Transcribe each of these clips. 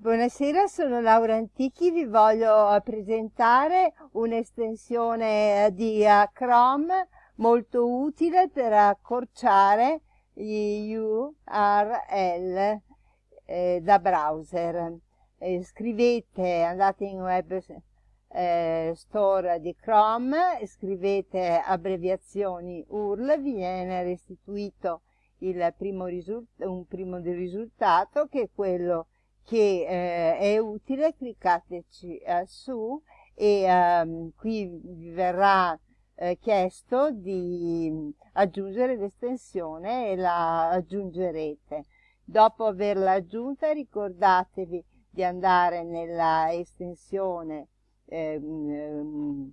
Buonasera, sono Laura Antichi, vi voglio presentare un'estensione di uh, Chrome molto utile per accorciare gli URL eh, da browser. Eh, scrivete, andate in web eh, store di Chrome, scrivete abbreviazioni URL, vi viene restituito primo un primo risultato che è quello che eh, è utile, cliccateci eh, su e ehm, qui vi verrà eh, chiesto di aggiungere l'estensione e la aggiungerete. Dopo averla aggiunta ricordatevi di andare nella estensione ehm,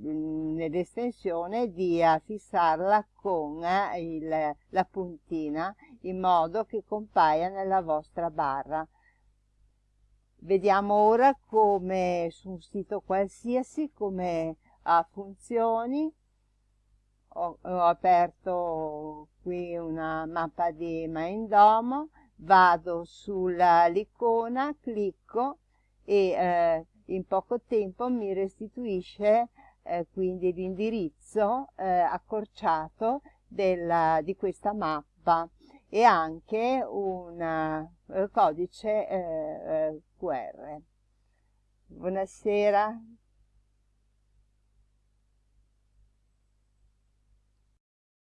nell'estensione di fissarla con eh, il, la puntina in modo che compaia nella vostra barra. Vediamo ora come su un sito qualsiasi come ha funzioni. Ho, ho aperto qui una mappa di Maindomo, vado sull'icona, clicco e eh, in poco tempo mi restituisce eh, quindi l'indirizzo eh, accorciato della, di questa mappa e anche un uh, codice uh, uh, QR. Buonasera.